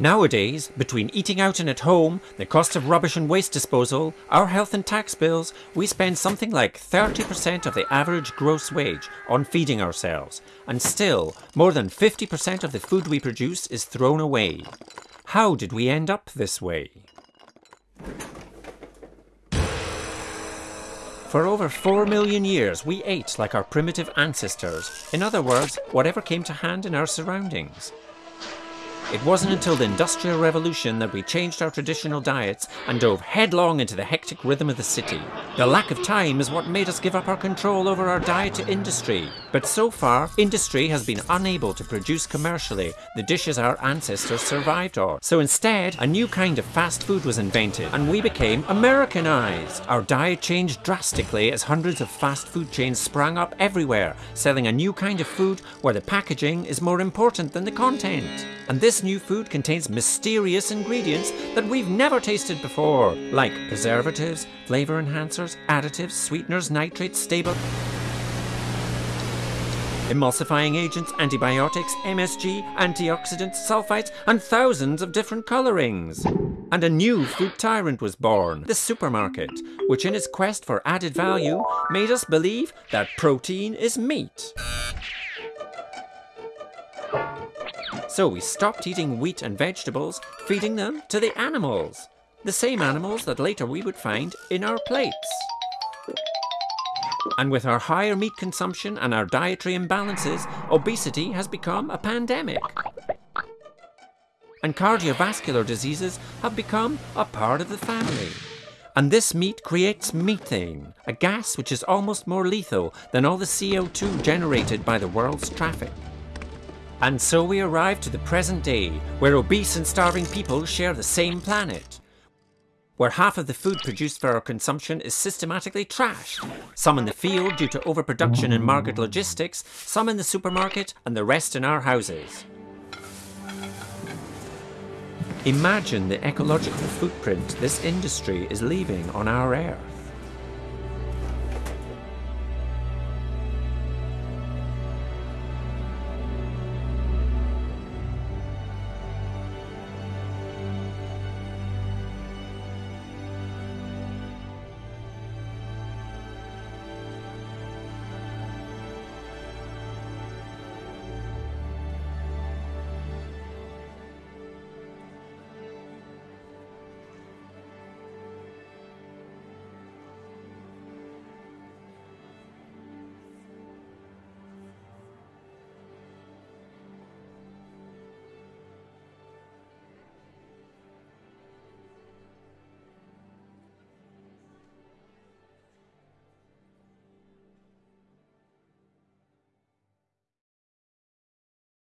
Nowadays, between eating out and at home, the cost of rubbish and waste disposal, our health and tax bills, we spend something like 30% of the average gross wage on feeding ourselves, and still, more than 50% of the food we produce is thrown away. How did we end up this way? For over 4 million years, we ate like our primitive ancestors. In other words, whatever came to hand in our surroundings. It wasn't until the Industrial Revolution that we changed our traditional diets and dove headlong into the hectic rhythm of the city. The lack of time is what made us give up our control over our diet to industry. But so far, industry has been unable to produce commercially the dishes our ancestors survived on. So instead, a new kind of fast food was invented and we became Americanized. Our diet changed drastically as hundreds of fast food chains sprang up everywhere, selling a new kind of food where the packaging is more important than the content. And this new food contains mysterious ingredients that we've never tasted before, like preservatives, flavour enhancers, additives, sweeteners, nitrates, stable emulsifying agents, antibiotics, MSG, antioxidants, sulfites, and thousands of different colourings. And a new food tyrant was born, the supermarket, which in its quest for added value made us believe that protein is meat. So we stopped eating wheat and vegetables, feeding them to the animals. The same animals that later we would find in our plates. And with our higher meat consumption and our dietary imbalances, obesity has become a pandemic. And cardiovascular diseases have become a part of the family. And this meat creates methane, a gas which is almost more lethal than all the CO2 generated by the world's traffic. And so we arrive to the present day, where obese and starving people share the same planet. Where half of the food produced for our consumption is systematically trashed. Some in the field due to overproduction and market logistics, some in the supermarket, and the rest in our houses. Imagine the ecological footprint this industry is leaving on our earth.